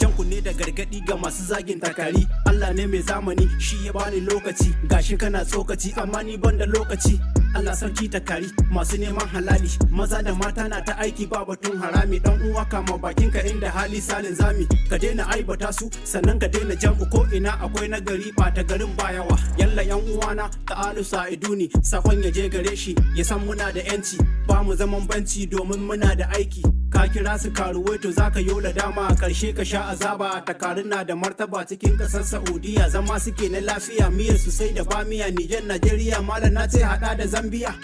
jan kunne da gargaɗi ga masu zagin takari. Allah ne mai zamani shi ya bani lokaci. Gashi kana tsokaci amma ni ban da lokaci. Allah sarki takari masu neman halali. Maza da mata na ta aiki ba batun harami. Dan uwa kama bakinka inda hali salin zami. Ka daina aibata su sannan ka daina jam'u ko ina. Akwai nagari ta garin bayawa yalla yan uwana ta'alu sa'iduni saƙon ya je gare shi ya san muna da yanci ba mu zaman banci domin muna da aiki. Ka kira su karuwai to zaka yola dama. Karshe ka sha azaba. Takarin na da martaba cikin ƙasar saudiya. Zama suke na lafiya miyar su sai da bamiya. Nijar najeriya malam na ce hada da zambiya.